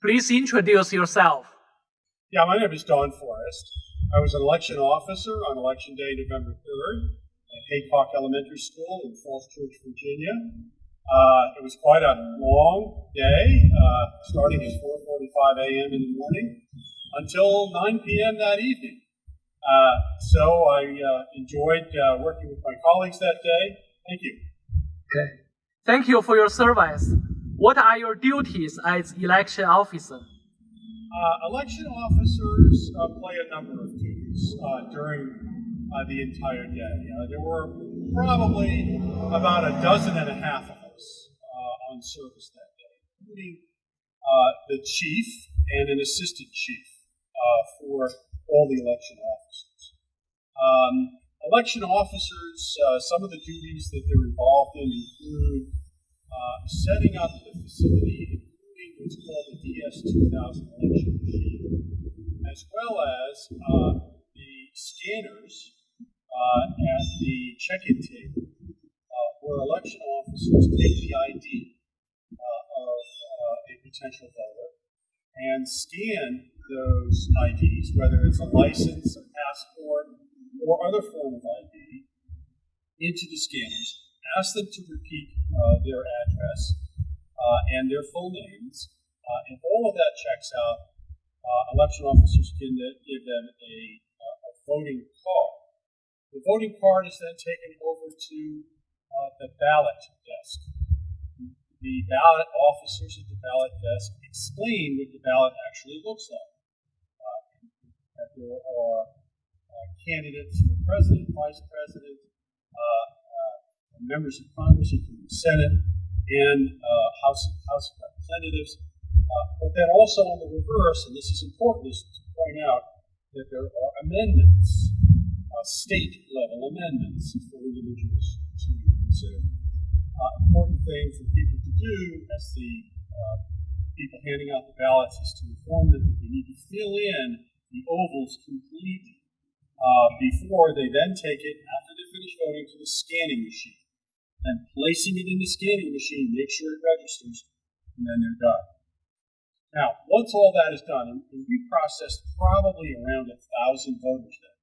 Please introduce yourself. Yeah, my name is Don Forrest. I was an election officer on election day, November 3rd, at Haycock Elementary School in Falls Church, Virginia. Uh, it was quite a long day, uh, starting at 4.45 a.m. in the morning until 9 p.m. that evening. Uh, so I uh, enjoyed uh, working with my colleagues that day. Thank you. Okay. Thank you for your service. What are your duties as election officer? Uh, election officers uh, play a number of duties uh, during uh, the entire day. Uh, there were probably about a dozen and a half of us uh, on service that day, including the chief and an assistant chief for all the election officers. Um, election officers, some of the duties that they're involved in include setting up the facility including what's called the DS2000 election machine, as well as uh, the scanners uh, at the check-in table, uh, where election officers take the ID uh, of uh, a potential voter and scan those IDs, whether it's a license, a passport, or other form of ID, into the scanners, ask them to repeat uh, their uh, and their full names. Uh, if all of that checks out, uh, election officers can give them a, a, voting card. The voting card is then taken over to uh, the ballot desk. The ballot officers at the ballot desk explain what the ballot actually looks like. Uh, that there are uh, candidates for president, vice president, members of Congress, including the Senate, and uh, House, House of Representatives. Uh, but then also on the reverse, and this is important, is to point out that there are amendments, uh, state level amendments for individuals to consider. Uh, important thing for people to do as the uh, people handing out the ballots is to inform them that they need to fill in the ovals completely uh, before they then take it, after they finish voting, to the scanning machine and placing it in the scanning machine, make sure it registers, and then they're done. Now, once all that is done, and, we processed probably around a thousand voters that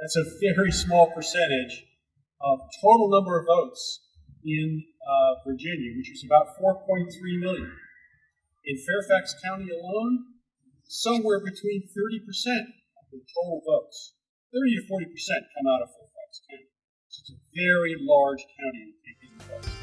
That's a very small percentage of total number of votes in uh, Virginia, which is about 4.3 million. In Fairfax County alone, somewhere between 30% of the total votes, 30 to 40% come out of Fairfax County. It's a very large county